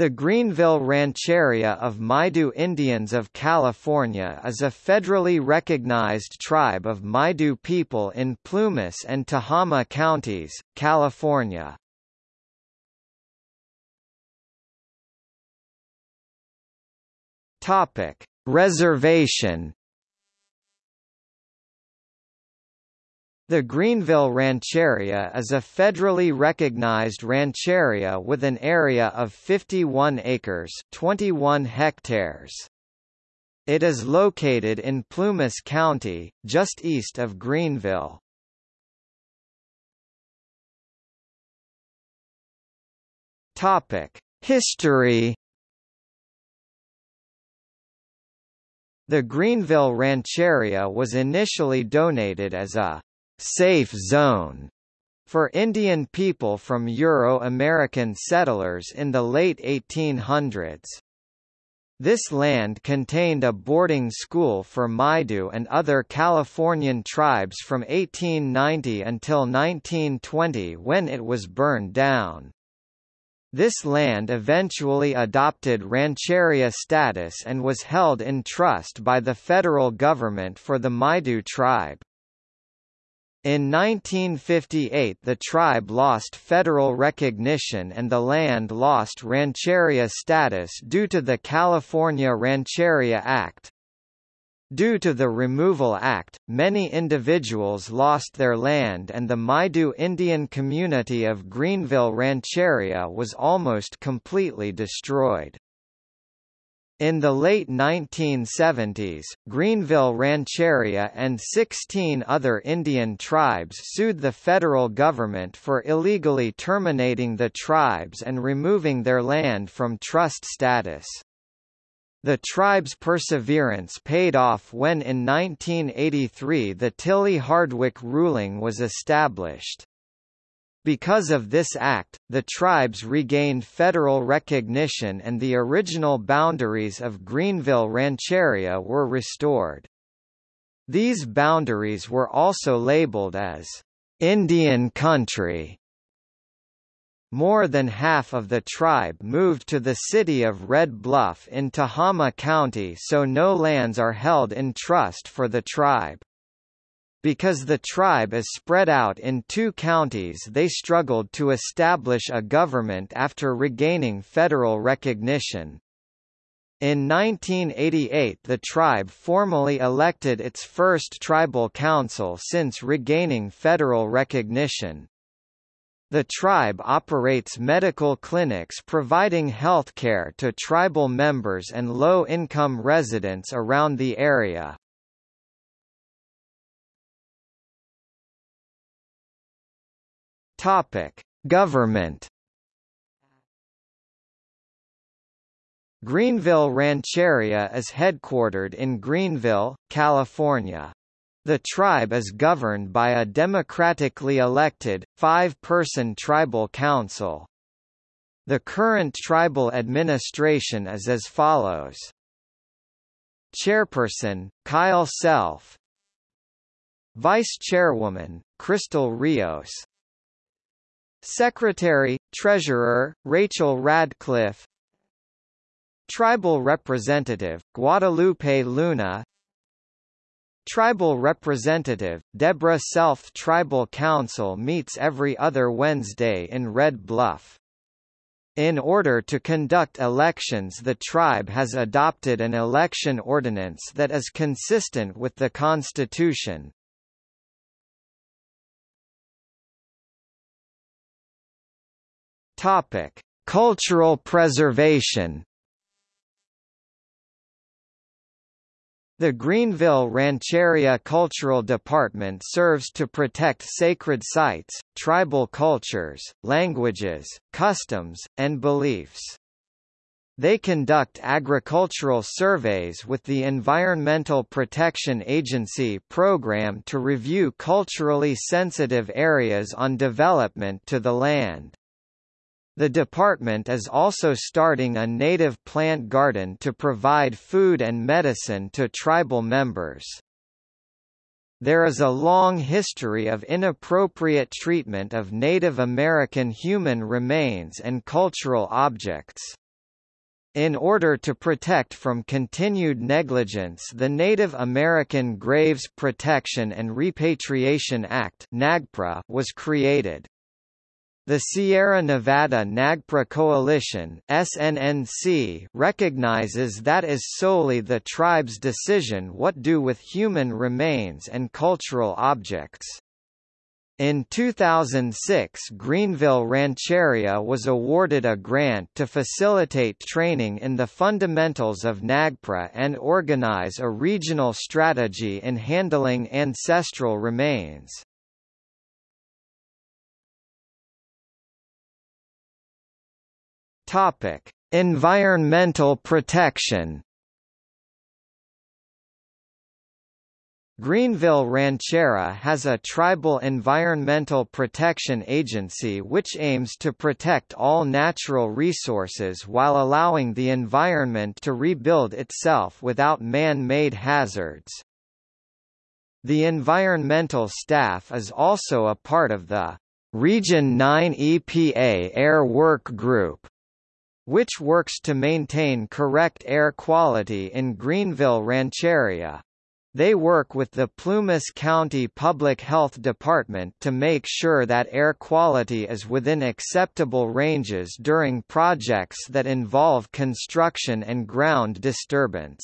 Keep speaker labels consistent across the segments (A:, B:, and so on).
A: The Greenville Rancheria of Maidu Indians of California is a federally recognized tribe of Maidu people in Plumas and Tehama counties, California. Topic: Reservation The Greenville Rancheria is a federally recognized rancheria with an area of 51 acres 21 hectares. It is located in Plumas County, just east of Greenville. History The Greenville Rancheria was initially donated as a safe zone for Indian people from Euro-American settlers in the late 1800s. This land contained a boarding school for Maidu and other Californian tribes from 1890 until 1920 when it was burned down. This land eventually adopted rancheria status and was held in trust by the federal government for the Maidu tribe. In 1958 the tribe lost federal recognition and the land lost rancheria status due to the California Rancheria Act. Due to the Removal Act, many individuals lost their land and the Maidu Indian community of Greenville Rancheria was almost completely destroyed. In the late 1970s, Greenville Rancheria and 16 other Indian tribes sued the federal government for illegally terminating the tribes and removing their land from trust status. The tribe's perseverance paid off when in 1983 the Tillie-Hardwick ruling was established. Because of this act, the tribes regained federal recognition and the original boundaries of Greenville Rancheria were restored. These boundaries were also labeled as Indian Country. More than half of the tribe moved to the city of Red Bluff in Tehama County so no lands are held in trust for the tribe. Because the tribe is spread out in two counties they struggled to establish a government after regaining federal recognition. In 1988 the tribe formally elected its first tribal council since regaining federal recognition. The tribe operates medical clinics providing health care to tribal members and low-income residents around the area. Topic: Government. Greenville Rancheria is headquartered in Greenville, California. The tribe is governed by a democratically elected, five-person tribal council. The current tribal administration is as follows. Chairperson, Kyle Self Vice Chairwoman, Crystal Rios Secretary, Treasurer, Rachel Radcliffe Tribal Representative, Guadalupe Luna Tribal Representative, Deborah Self Tribal Council meets every other Wednesday in Red Bluff. In order to conduct elections the tribe has adopted an election ordinance that is consistent with the Constitution. Topic: Cultural preservation. The Greenville Rancheria Cultural Department serves to protect sacred sites, tribal cultures, languages, customs, and beliefs. They conduct agricultural surveys with the Environmental Protection Agency program to review culturally sensitive areas on development to the land. The department is also starting a native plant garden to provide food and medicine to tribal members. There is a long history of inappropriate treatment of Native American human remains and cultural objects. In order to protect from continued negligence the Native American Graves Protection and Repatriation Act was created. The Sierra Nevada NAGPRA Coalition SNNC recognizes that is solely the tribe's decision what do with human remains and cultural objects. In 2006 Greenville Rancheria was awarded a grant to facilitate training in the fundamentals of NAGPRA and organize a regional strategy in handling ancestral remains. Environmental protection Greenville Rancheria has a tribal environmental protection agency which aims to protect all natural resources while allowing the environment to rebuild itself without man-made hazards. The environmental staff is also a part of the Region 9 EPA Air Work Group, which works to maintain correct air quality in Greenville Rancheria. They work with the Plumas County Public Health Department to make sure that air quality is within acceptable ranges during projects that involve construction and ground disturbance.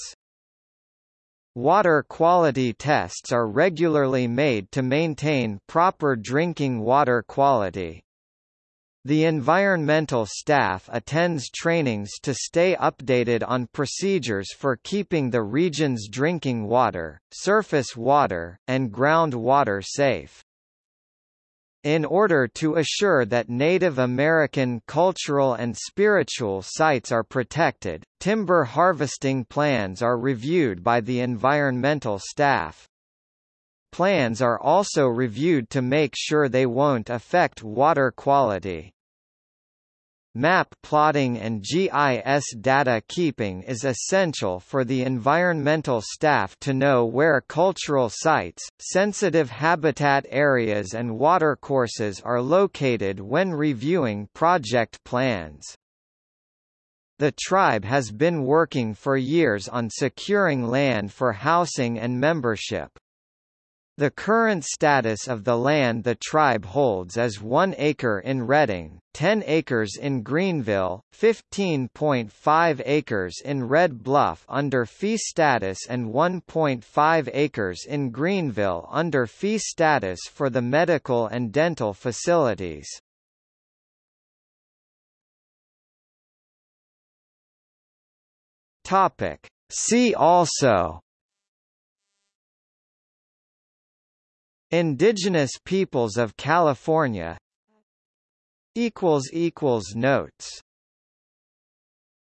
A: Water quality tests are regularly made to maintain proper drinking water quality. The environmental staff attends trainings to stay updated on procedures for keeping the region's drinking water, surface water, and groundwater safe. In order to assure that Native American cultural and spiritual sites are protected, timber harvesting plans are reviewed by the environmental staff. Plans are also reviewed to make sure they won't affect water quality. Map plotting and GIS data keeping is essential for the environmental staff to know where cultural sites, sensitive habitat areas and watercourses are located when reviewing project plans. The tribe has been working for years on securing land for housing and membership. The current status of the land the tribe holds is 1 acre in Redding, 10 acres in Greenville, 15.5 acres in Red Bluff under fee status and 1.5 acres in Greenville under fee status for the medical and dental facilities. See also Indigenous peoples of California. Notes